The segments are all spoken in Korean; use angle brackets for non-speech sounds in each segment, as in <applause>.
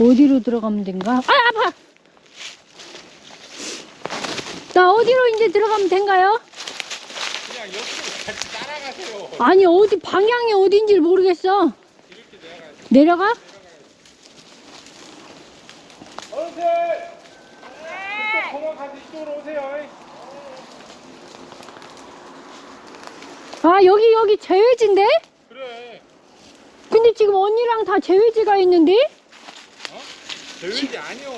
어디로 들어가면 된가? 아, 아파! 나 어디로 이제 들어가면 된가요? 그냥 옆으로 같이 따라가세요. 아니, 어디, 방향이 어딘지 모르겠어. 이렇게. 내려가? 어르신! 이쪽 공원 가서 이쪽으로 오세요. 아, 여기, 여기 제외지인데? 그래. 근데 지금 언니랑 다 제외지가 있는데? 어? 대회지 아니요.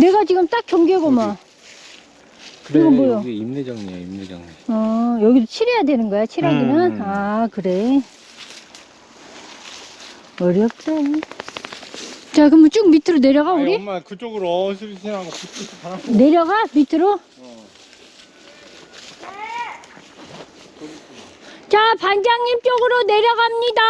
내가 지금 딱 경계고만. 그래 이건 뭐야? 여기 임내정리야 임내정리 어, 여기도 칠해야 되는 거야, 칠하기는? 음. 아, 그래. 어렵다. 자, 그러면 쭉 밑으로 내려가, 아니, 우리? 엄마 그쪽으로 어스비스하고. 내려가, 밑으로? 어. 자, 반장님 쪽으로 내려갑니다.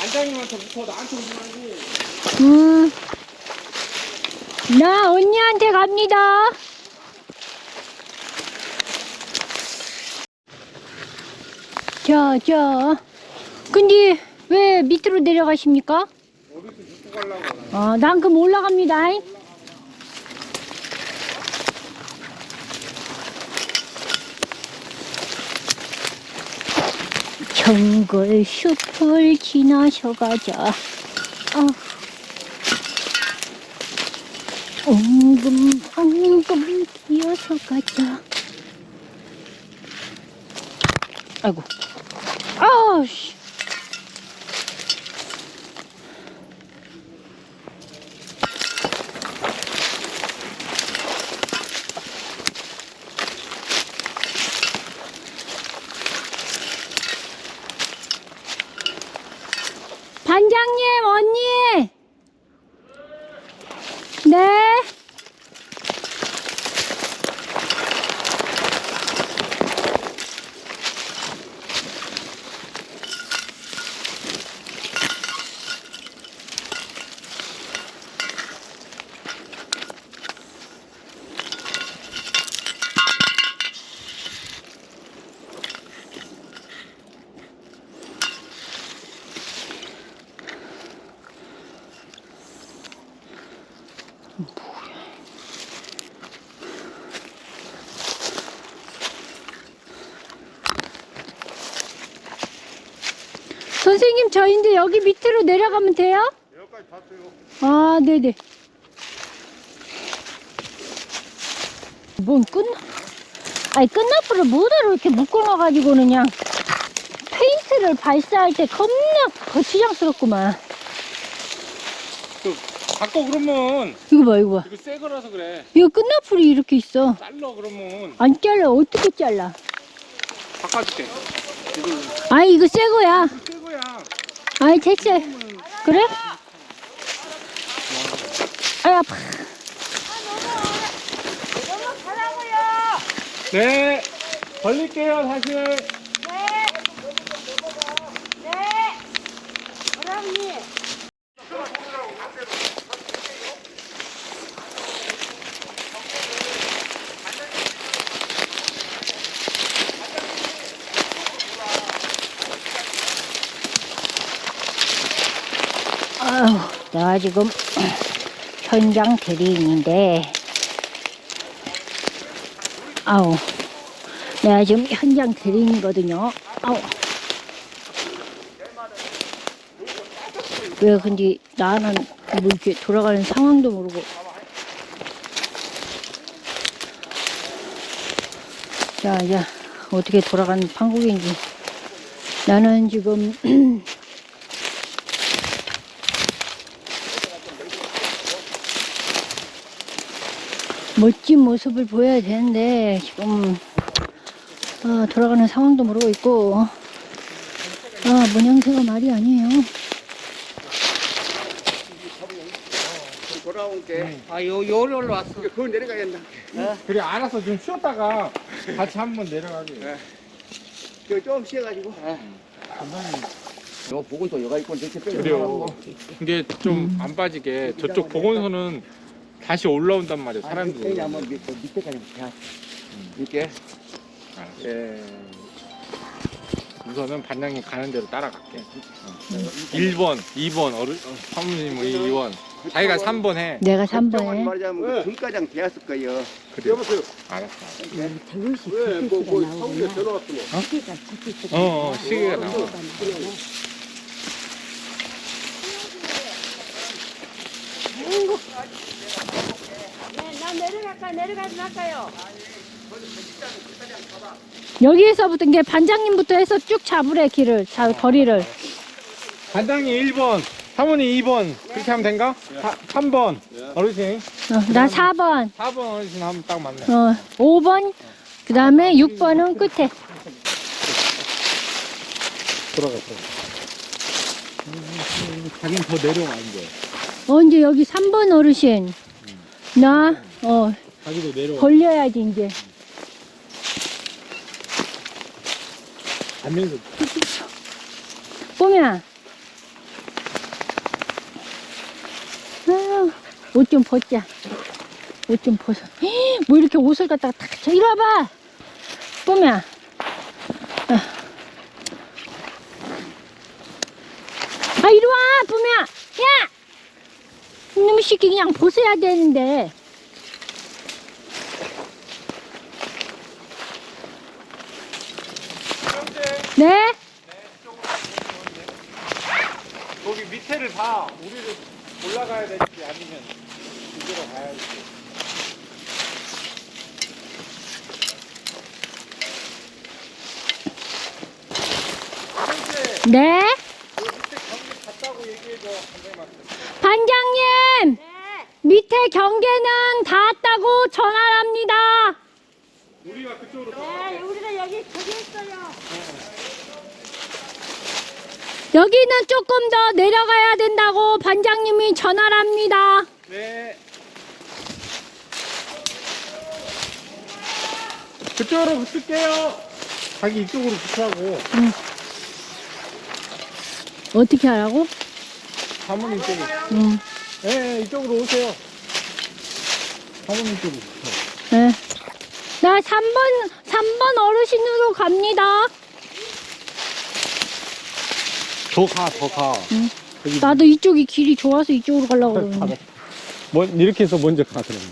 안장님한테 붙어 나한테 오지 말고. 음. 나 언니한테 갑니다. 자, 자. 근데 왜 밑으로 내려가십니까? 어, 난 그럼 올라갑니다. 정글 숲을 지나셔가자. 아. 엉금 엉금 기어서 가자. 아이고. 아우씨. 반장님, 언니! 네? 선생님, 저 이제 여기 밑으로 내려가면 돼요? 여기까지 봤어요. 아, 네네. 뭔 끝나? 아니, 끝나풀을 뭐대로 이렇게 묶어놔가지고는 그냥 페인트를 발사할 때 겁나 거추장스럽구만. 그 바꿔 그러면 이거 봐, 이거 봐. 이거 새 거라서 그래. 이거 끝나풀이 이렇게 있어. 잘라 그러면 안 잘라, 어떻게 잘라? 바꿔줄게. 이거 아, 이거 새 거야. 아이, 됐어. 그래? 아이, 아파. 네. 벌릴게요 사실. 아유, 내가 지금 현장 대리인인데, 아우, 내가 지금 현장 대리인이거든요. 아우. 왜 근데 나는 뭐 이렇게 돌아가는 상황도 모르고. 자, 이제 어떻게 돌아가는 판국인지. 나는 지금 <clears throat> 멋진 모습을 보여야 되는데 지금 아, 돌아가는 상황도 모르고 있고 아, 문양새가 말이 아니에요. 돌아와 올라온 게. 아, 요, 요로 올라왔어. 그거 내려가겠나? 그래 알았어 좀 쉬었다가 같이 한번 내려가게. 저 조금 쉬어가지고. 요 보고서 여가 있고 저렇게 빼고 그래요. 이게 좀안 빠지게 저쪽 보건소는 다시 올라온단 말이야 사람들이. 여기 한번 밑- 밑에까지 가. 이렇게. 예. 우선은 반장님 가는 대로 따라갈게. 1번, 2번, 어른, 사모님 2번. 자기가 3번 해. 내가 정확히 3번에 말하자면 그 등가장 되었을 거예요. 그래. 알았어. 별로씩 왜? 뭐, 뭐, 서울에 전화 왔더니. 어, 어, 시계가 나와. 나 내려갈까 내려가지 말까요? 여기에서부터 이게 반장님부터 해서 쭉 잡으래 길을 자 거리를 반장님 1번, 사모님 2번. 그렇게 하면 된가? 3, 번 어르신. 어, 나 4번 4번 어르신 하면 딱 맞네. 어, 5번 그 다음에 6번은 끝에 돌아가, 돌아가. 자기는 더 내려와, 이제. 어 이제 여기 3번 어르신 나 어 자기도 내려와. 걸려야지 이제 가면서. 뽀미야 옷 좀 벗자 옷 좀 벗어 헉, 뭐 이렇게 옷을 갖다가 탁 쳐. 이리 와봐 뽀미야 어. 아 이리 와 뽀미야 야 이놈의 새끼 그냥 벗어야 되는데 네? 거기 밑에를 다 우리를 올라가야 될지 아니면 이대로 가야 될지. 네? 그 밑에 얘기해줘. 반장님! 네. 밑에 경계는 닿았다고 전화합니다. 우리가 그쪽으로 네, 우리가 여기 저기 있어요. 여기는 조금 더 내려가야 된다고 반장님이 전화합니다. 네. 그쪽으로 붙을게요. 자기 이쪽으로 붙으라고. 어떻게 하라고? 사모님 쪽으로. 음, 네, 이쪽으로 오세요. 사모님 쪽으로 붙어. 네. 나 3번, 3번 어르신으로 갑니다. 더 가, 더 가. 응. 여기 나도 이쪽이 길이 좋아서 이쪽으로 가려고 그러는데. <laughs> 뭐, 이렇게 해서 먼저 가, 그러면.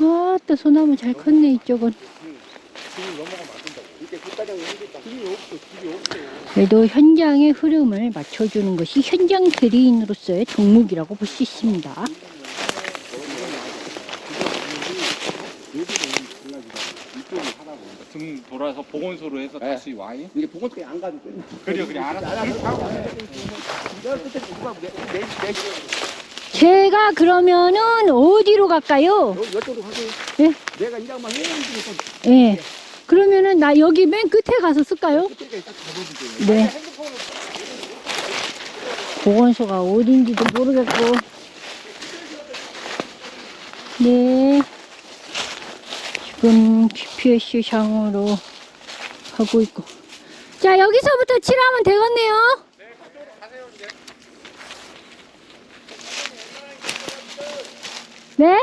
아, 또 소나무 잘 컸네, 이쪽은. 그래도 현장의 흐름을 맞춰주는 것이 현장 대리인으로서의 덕목이라고 볼 수 있습니다. 등 돌아서 보건소로 해서 다시 와이? 이게 보건소에 안 가도 돼. 그래, 그래, 알았어. 제가 그러면은 어디로 갈까요? 요, 요쪽으로 가세요. 예? 내가 이 장만 해주고 예. 그러면은 나 여기 맨 끝에 가서 쓸까요? 끝에 딱 잡아주세요. 네. 보건소가 어딘지도 모르겠고. 네. 지금 GPS 상으로 가고 있고. 자, 여기서부터 칠하면 되겠네요. 네? 네.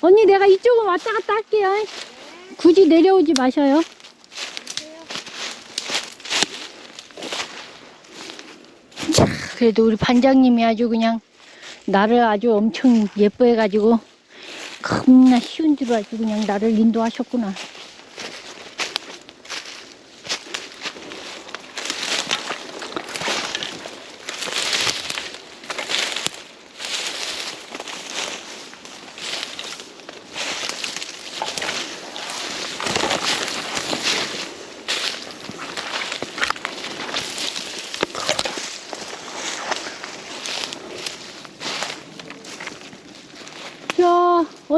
언니, 내가 이쪽은 왔다 갔다 할게요. 굳이 내려오지 마셔요. 자, 그래도 우리 반장님이 아주 그냥 나를 아주 엄청 예뻐해가지고 겁나 쉬운 대로 아주 그냥 나를 인도하셨구나.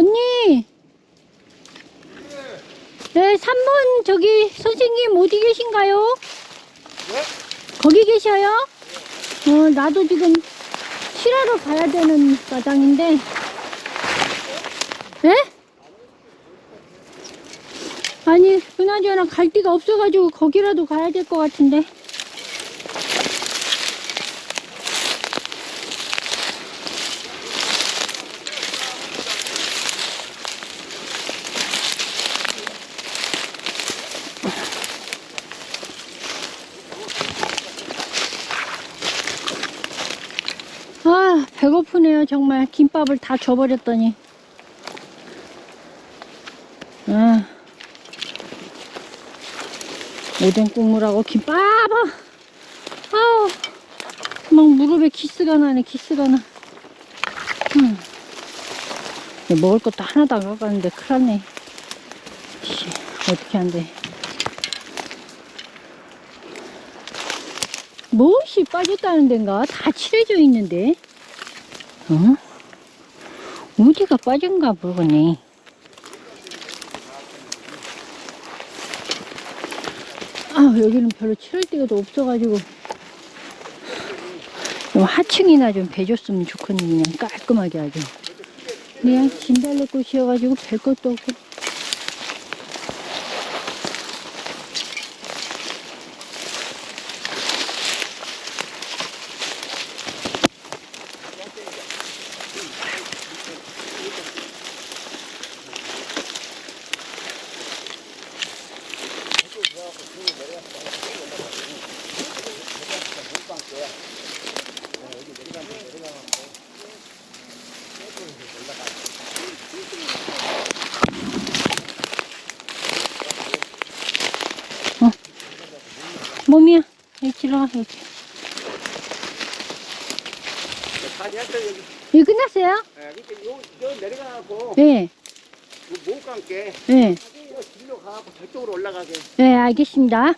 언니! 네, 3번 저기 선생님 어디 계신가요? 거기 계셔요? 어, 나도 지금 실하러 가야 되는 과장인데. 네? 아니, 그나저나 갈 데가 없어가지고 거기라도 가야 될 것 같은데. 아, 배고프네요, 정말. 김밥을 다 줘버렸더니. 아. 오뎅 국물하고 김밥! 아우, 막 무릎에 키스가 나네, 키스가 나. 음. 먹을 것도 하나도 안 가져갔는데, 큰일 났네. 씨, 어떻게 한대. 무엇이 빠졌다는 데인가? 다 칠해져 있는데. 어? 어디가 빠진가 모르겠네. 아, 여기는 별로 칠할 데가 도 없어가지고. 좀 하층이나 좀 배줬으면 좋겠네, 그냥 깔끔하게 아주. 그냥 진달래꽃이어가지고 별 것도 없고. 몸이야. 들어가, 여기. 끝났어요? 예, 그러니까 요, 요 내려가고 네, 못 감게 네. 네, 알겠습니다.